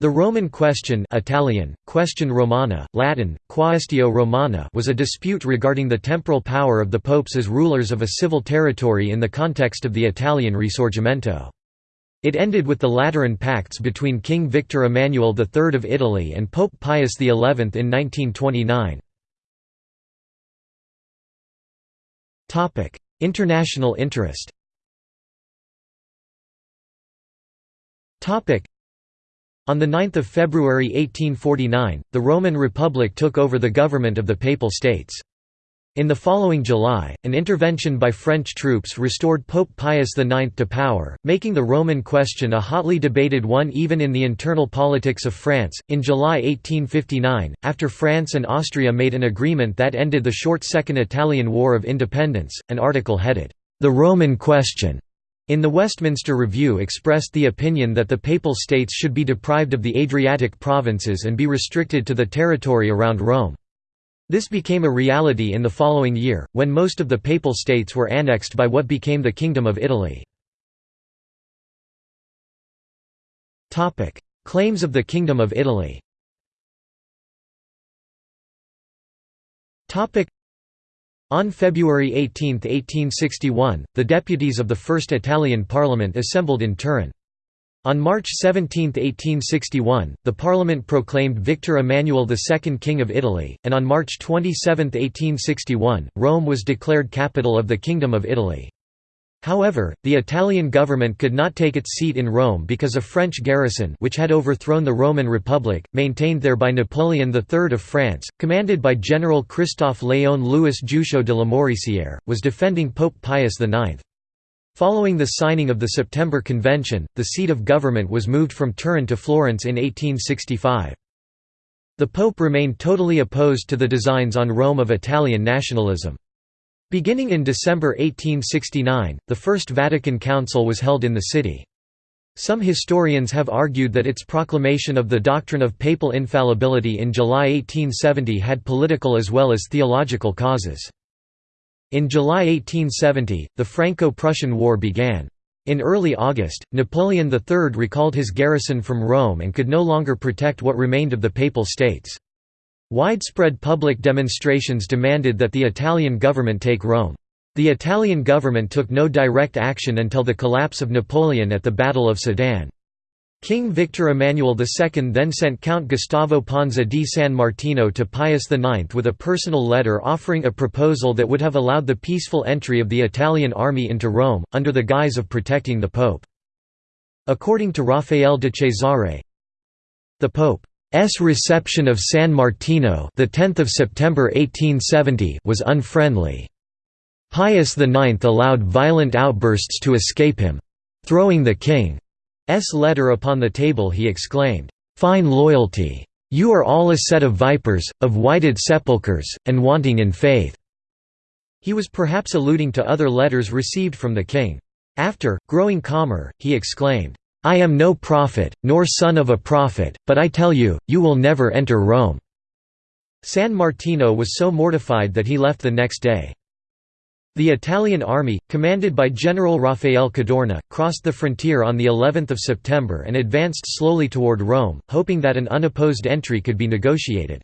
The Roman question Italian, question Romana, Latin, quaestio Romana was a dispute regarding the temporal power of the popes as rulers of a civil territory in the context of the Italian Risorgimento. It ended with the Lateran Pacts between King Victor Emmanuel III of Italy and Pope Pius XI in 1929. International interest on 9 February 1849, the Roman Republic took over the government of the Papal States. In the following July, an intervention by French troops restored Pope Pius IX to power, making the Roman question a hotly debated one even in the internal politics of France. In July 1859, after France and Austria made an agreement that ended the short Second Italian War of Independence, an article headed, The Roman Question in the Westminster Review expressed the opinion that the Papal States should be deprived of the Adriatic provinces and be restricted to the territory around Rome. This became a reality in the following year, when most of the Papal States were annexed by what became the Kingdom of Italy. Claims of the Kingdom of Italy on February 18, 1861, the deputies of the First Italian Parliament assembled in Turin. On March 17, 1861, the Parliament proclaimed Victor Emmanuel II King of Italy, and on March 27, 1861, Rome was declared capital of the Kingdom of Italy. However, the Italian government could not take its seat in Rome because a French garrison which had overthrown the Roman Republic, maintained there by Napoleon III of France, commanded by General Christophe Léon Louis Juchault de Lamoricière, was defending Pope Pius IX. Following the signing of the September Convention, the seat of government was moved from Turin to Florence in 1865. The Pope remained totally opposed to the designs on Rome of Italian nationalism. Beginning in December 1869, the First Vatican Council was held in the city. Some historians have argued that its proclamation of the doctrine of papal infallibility in July 1870 had political as well as theological causes. In July 1870, the Franco-Prussian War began. In early August, Napoleon III recalled his garrison from Rome and could no longer protect what remained of the Papal States. Widespread public demonstrations demanded that the Italian government take Rome. The Italian government took no direct action until the collapse of Napoleon at the Battle of Sedan. King Victor Emmanuel II then sent Count Gustavo Ponza di San Martino to Pius IX with a personal letter offering a proposal that would have allowed the peaceful entry of the Italian army into Rome, under the guise of protecting the Pope. According to Raffaele de Cesare, the Pope S reception of San Martino, the 10th of September 1870, was unfriendly. Pius IX allowed violent outbursts to escape him. Throwing the king's letter upon the table he exclaimed, "Fine loyalty! You are all a set of vipers, of whited sepulchres, and wanting in faith." He was perhaps alluding to other letters received from the king. After, growing calmer, he exclaimed, I am no prophet, nor son of a prophet, but I tell you, you will never enter Rome." San Martino was so mortified that he left the next day. The Italian army, commanded by General Raffaele Cadorna, crossed the frontier on the 11th of September and advanced slowly toward Rome, hoping that an unopposed entry could be negotiated.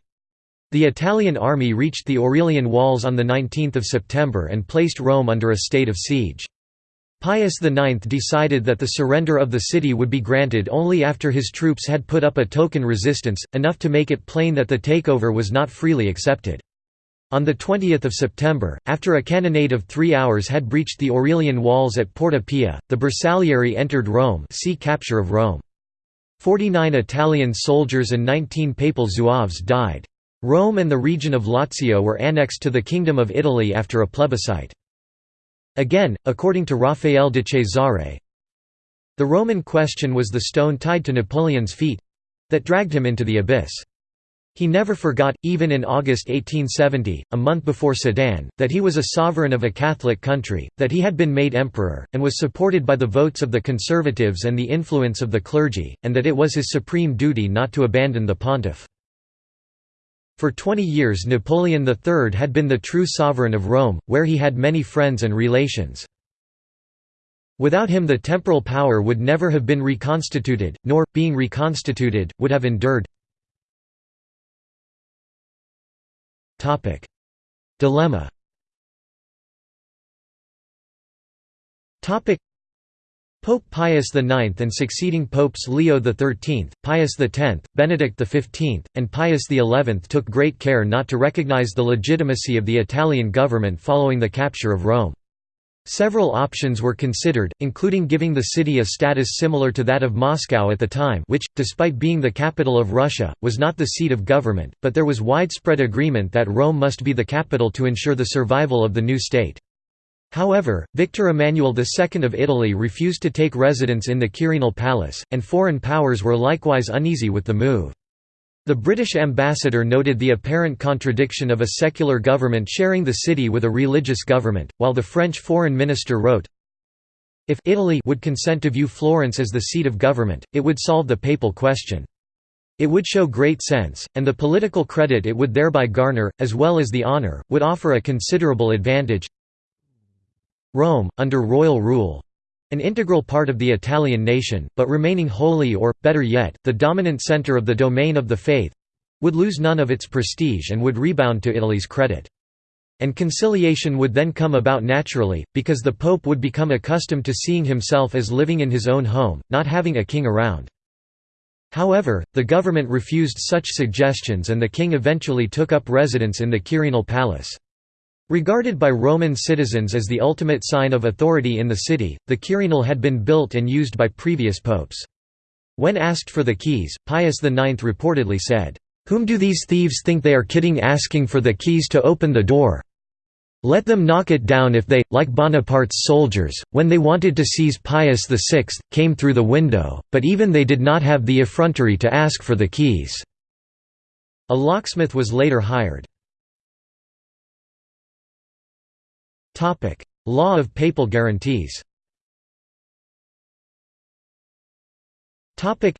The Italian army reached the Aurelian Walls on the 19 September and placed Rome under a state of siege. Pius IX decided that the surrender of the city would be granted only after his troops had put up a token resistance, enough to make it plain that the takeover was not freely accepted. On 20 September, after a cannonade of three hours had breached the Aurelian walls at Porta Pia, the Bersaglieri entered Rome see capture of Rome. Forty-nine Italian soldiers and 19 papal zouaves died. Rome and the region of Lazio were annexed to the Kingdom of Italy after a plebiscite. Again, according to Raffaele de Cesare, the Roman question was the stone tied to Napoleon's feet—that dragged him into the abyss. He never forgot, even in August 1870, a month before Sedan, that he was a sovereign of a Catholic country, that he had been made emperor, and was supported by the votes of the conservatives and the influence of the clergy, and that it was his supreme duty not to abandon the pontiff. For 20 years Napoleon III had been the true sovereign of Rome, where he had many friends and relations. Without him the temporal power would never have been reconstituted, nor, being reconstituted, would have endured. Dilemma Pope Pius IX and succeeding popes Leo XIII, Pius X, Benedict XV, and Pius XI took great care not to recognize the legitimacy of the Italian government following the capture of Rome. Several options were considered, including giving the city a status similar to that of Moscow at the time which, despite being the capital of Russia, was not the seat of government, but there was widespread agreement that Rome must be the capital to ensure the survival of the new state. However, Victor Emmanuel II of Italy refused to take residence in the Quirinal Palace, and foreign powers were likewise uneasy with the move. The British ambassador noted the apparent contradiction of a secular government sharing the city with a religious government, while the French foreign minister wrote, If Italy would consent to view Florence as the seat of government, it would solve the papal question. It would show great sense, and the political credit it would thereby garner, as well as the honour, would offer a considerable advantage. Rome, under royal rule, an integral part of the Italian nation, but remaining wholly or, better yet, the dominant centre of the domain of the faith—would lose none of its prestige and would rebound to Italy's credit. And conciliation would then come about naturally, because the Pope would become accustomed to seeing himself as living in his own home, not having a king around. However, the government refused such suggestions and the king eventually took up residence in the Quirinal Palace. Regarded by Roman citizens as the ultimate sign of authority in the city, the Quirinal had been built and used by previous popes. When asked for the keys, Pius IX reportedly said, "'Whom do these thieves think they are kidding asking for the keys to open the door? Let them knock it down if they, like Bonaparte's soldiers, when they wanted to seize Pius VI, came through the window, but even they did not have the effrontery to ask for the keys." A locksmith was later hired. Topic: Law of papal guarantees. Topic: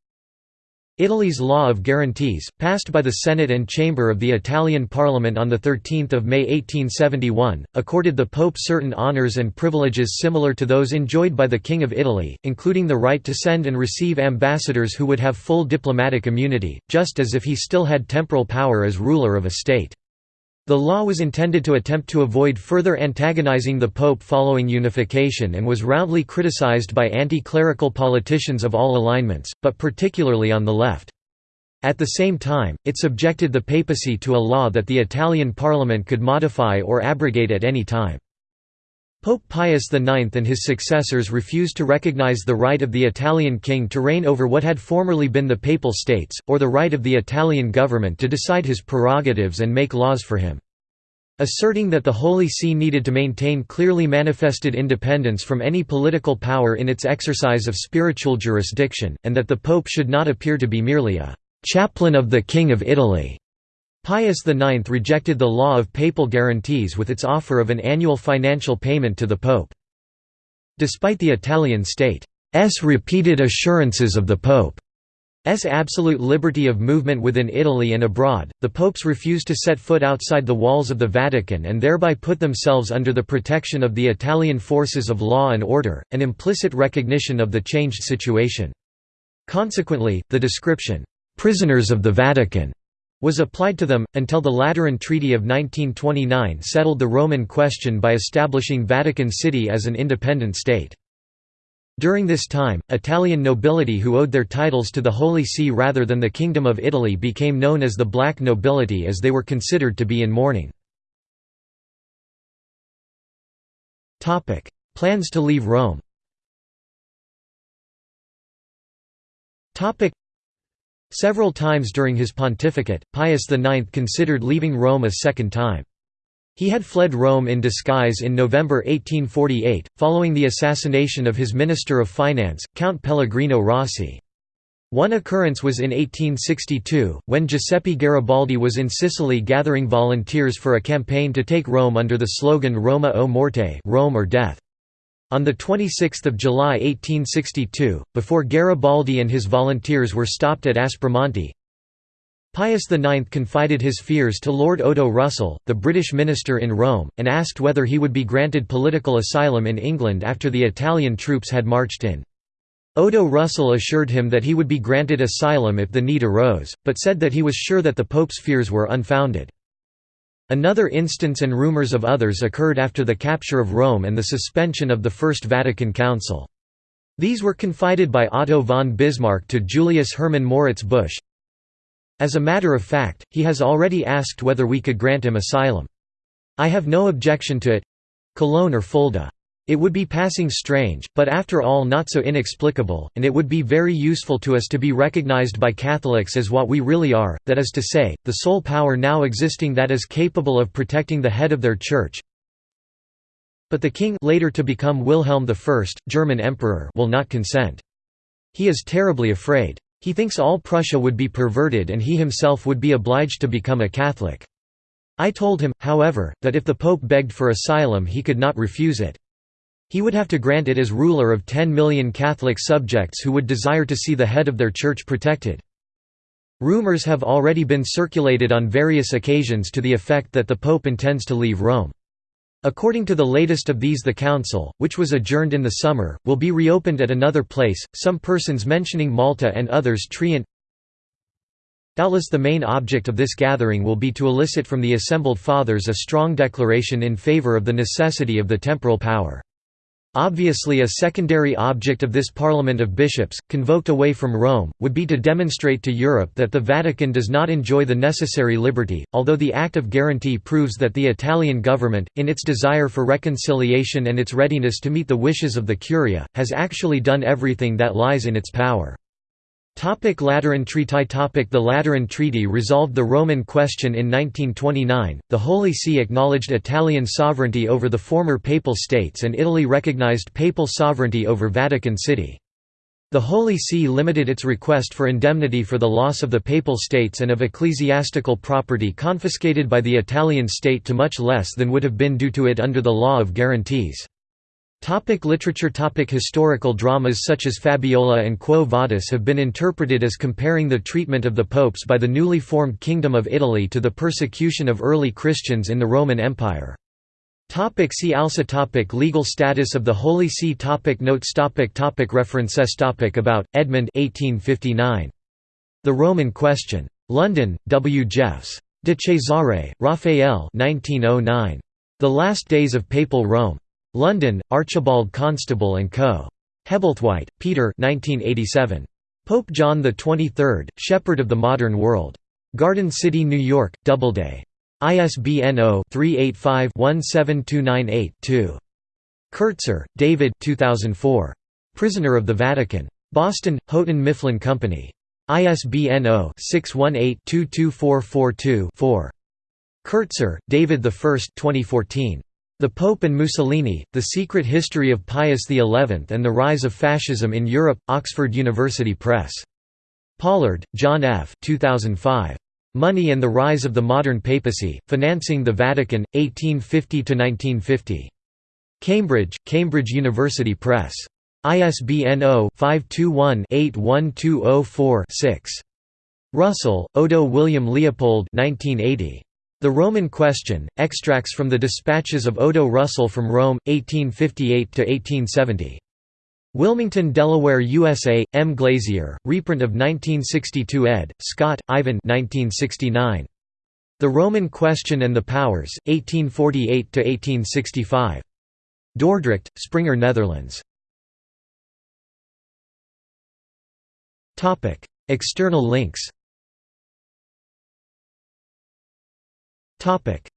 Italy's Law of Guarantees, passed by the Senate and Chamber of the Italian Parliament on 13 May 1871, accorded the Pope certain honours and privileges similar to those enjoyed by the King of Italy, including the right to send and receive ambassadors who would have full diplomatic immunity, just as if he still had temporal power as ruler of a state. The law was intended to attempt to avoid further antagonizing the Pope following unification and was roundly criticized by anti-clerical politicians of all alignments, but particularly on the left. At the same time, it subjected the papacy to a law that the Italian parliament could modify or abrogate at any time. Pope Pius IX and his successors refused to recognize the right of the Italian king to reign over what had formerly been the Papal States, or the right of the Italian government to decide his prerogatives and make laws for him. Asserting that the Holy See needed to maintain clearly manifested independence from any political power in its exercise of spiritual jurisdiction, and that the Pope should not appear to be merely a «chaplain of the King of Italy», Pius IX rejected the law of papal guarantees with its offer of an annual financial payment to the Pope. Despite the Italian state's repeated assurances of the pope Pope's absolute liberty of movement within Italy and abroad, the popes refused to set foot outside the walls of the Vatican and thereby put themselves under the protection of the Italian forces of law and order, an implicit recognition of the changed situation. Consequently, the description, "'prisoners of the Vatican' was applied to them, until the Lateran Treaty of 1929 settled the Roman question by establishing Vatican City as an independent state. During this time, Italian nobility who owed their titles to the Holy See rather than the Kingdom of Italy became known as the Black Nobility as they were considered to be in mourning. Plans to leave Rome Several times during his pontificate, Pius IX considered leaving Rome a second time. He had fled Rome in disguise in November 1848, following the assassination of his Minister of Finance, Count Pellegrino Rossi. One occurrence was in 1862, when Giuseppe Garibaldi was in Sicily gathering volunteers for a campaign to take Rome under the slogan Roma o Morte Rome or Death. On 26 July 1862, before Garibaldi and his volunteers were stopped at Aspromonte, Pius IX confided his fears to Lord Odo Russell, the British minister in Rome, and asked whether he would be granted political asylum in England after the Italian troops had marched in. Odo Russell assured him that he would be granted asylum if the need arose, but said that he was sure that the Pope's fears were unfounded. Another instance and rumors of others occurred after the capture of Rome and the suspension of the First Vatican Council. These were confided by Otto von Bismarck to Julius Hermann Moritz Busch. As a matter of fact, he has already asked whether we could grant him asylum. I have no objection to it Cologne or Fulda. It would be passing strange, but after all not so inexplicable, and it would be very useful to us to be recognized by Catholics as what we really are, that is to say, the sole power now existing that is capable of protecting the head of their church. But the king later to become Wilhelm I, German emperor will not consent. He is terribly afraid. He thinks all Prussia would be perverted and he himself would be obliged to become a Catholic. I told him, however, that if the Pope begged for asylum he could not refuse it. He would have to grant it as ruler of 10 million Catholic subjects who would desire to see the head of their church protected. Rumors have already been circulated on various occasions to the effect that the Pope intends to leave Rome. According to the latest of these the council, which was adjourned in the summer, will be reopened at another place, some persons mentioning Malta and others Trient. Doubtless the main object of this gathering will be to elicit from the assembled fathers a strong declaration in favour of the necessity of the temporal power. Obviously a secondary object of this Parliament of Bishops, convoked away from Rome, would be to demonstrate to Europe that the Vatican does not enjoy the necessary liberty, although the Act of Guarantee proves that the Italian government, in its desire for reconciliation and its readiness to meet the wishes of the Curia, has actually done everything that lies in its power. Topic Lateran Treaty Topic The Lateran Treaty resolved the Roman question in 1929, the Holy See acknowledged Italian sovereignty over the former Papal States and Italy recognized Papal sovereignty over Vatican City. The Holy See limited its request for indemnity for the loss of the Papal States and of ecclesiastical property confiscated by the Italian state to much less than would have been due to it under the law of guarantees. Topic literature Topic Historical dramas such as Fabiola and Quo Vadis have been interpreted as comparing the treatment of the popes by the newly formed Kingdom of Italy to the persecution of early Christians in the Roman Empire. Topic see also topic Legal status of the Holy See topic Notes topic topic References topic About, Edmund 1859. The Roman Question. London, W. Jeffs. De Cesare, Raphael 1909. The Last Days of Papal Rome. London, Archibald Constable & Co. Hebblethwaite, Peter 1987. Pope John XXIII, Shepherd of the Modern World. Garden City, New York, Doubleday. ISBN 0-385-17298-2. Kertzer, David 2004. Prisoner of the Vatican. Boston, Houghton Mifflin Company. ISBN 0-618-22442-4. Kertzer, David I 2014. The Pope and Mussolini, The Secret History of Pius XI and the Rise of Fascism in Europe, Oxford University Press. Pollard, John F. 2005. Money and the Rise of the Modern Papacy, Financing the Vatican, 1850–1950. Cambridge, Cambridge University Press. ISBN 0-521-81204-6. Russell, Odo William Leopold 1980. The Roman Question, extracts from the dispatches of Odo Russell from Rome, 1858–1870. Wilmington, Delaware, USA, M. Glazier, reprint of 1962 ed., Scott, Ivan 1969. The Roman Question and the Powers, 1848–1865. Dordrecht, Springer Netherlands. External links Topic: